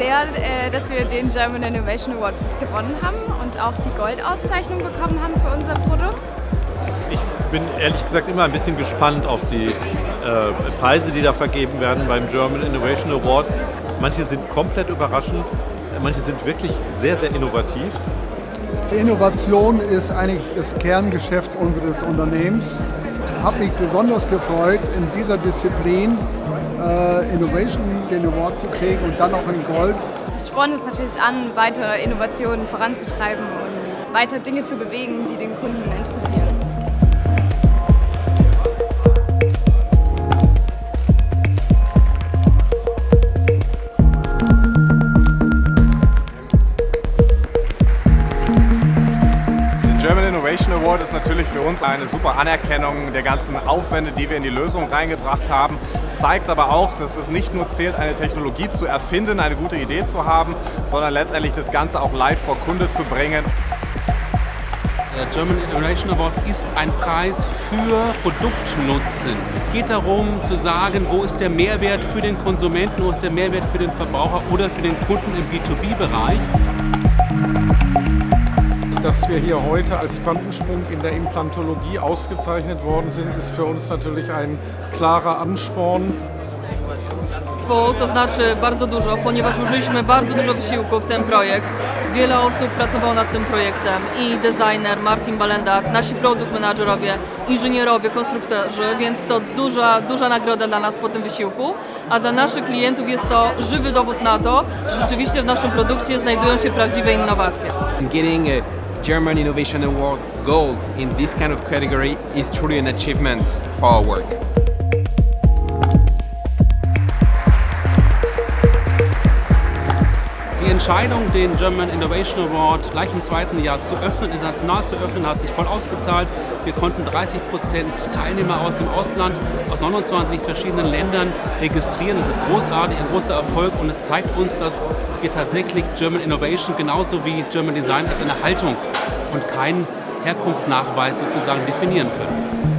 sehr, äh, dass wir den German Innovation Award gewonnen haben und auch die Goldauszeichnung bekommen haben für unser Produkt. Ich bin ehrlich gesagt immer ein bisschen gespannt auf die äh, Preise, die da vergeben werden beim German Innovation Award. Manche sind komplett überraschend, manche sind wirklich sehr, sehr innovativ. Innovation ist eigentlich das Kerngeschäft unseres Unternehmens. Ich habe mich besonders gefreut, in dieser Disziplin äh, Innovation den Award zu kriegen und dann auch in Gold. Das spornt uns natürlich an, weitere Innovationen voranzutreiben und weiter Dinge zu bewegen, die den Kunden interessieren. Award ist natürlich für uns eine super Anerkennung der ganzen Aufwände, die wir in die Lösung reingebracht haben. Zeigt aber auch, dass es nicht nur zählt, eine Technologie zu erfinden, eine gute Idee zu haben, sondern letztendlich das Ganze auch live vor Kunde zu bringen. Der German Innovation Award ist ein Preis für Produktnutzen. Es geht darum zu sagen, wo ist der Mehrwert für den Konsumenten, wo ist der Mehrwert für den Verbraucher oder für den Kunden im B2B-Bereich dass wir hier heute als Quantensprung in der Implantologie ausgezeichnet worden sind, ist für uns natürlich ein klarer Ansporn. Bo to znaczy bardzo dużo, ponieważ użyliśmy bardzo dużo wysiłku w ten projekt. Wiele osób pracowało nad tym projektem i designer Martin Balendak, nasi produkt menadżerowie, inżynierowie, konstruktorzy, więc to duża, duża nagroda dla nas po tym wysiłku, a dla naszych klientów jest to żywy dowód na to, że rzeczywiście w naszym produkcie znajdują się prawdziwe innowacje. German Innovation Award Gold in this kind of category is truly an achievement for our work. Die Entscheidung, den German Innovation Award gleich im zweiten Jahr zu öffnen, international zu öffnen, hat sich voll ausgezahlt. Wir konnten 30 Prozent Teilnehmer aus dem Ausland, aus 29 verschiedenen Ländern registrieren. Das ist großartig, ein großer Erfolg und es zeigt uns, dass wir tatsächlich German Innovation genauso wie German Design als eine Haltung und keinen Herkunftsnachweis sozusagen definieren können.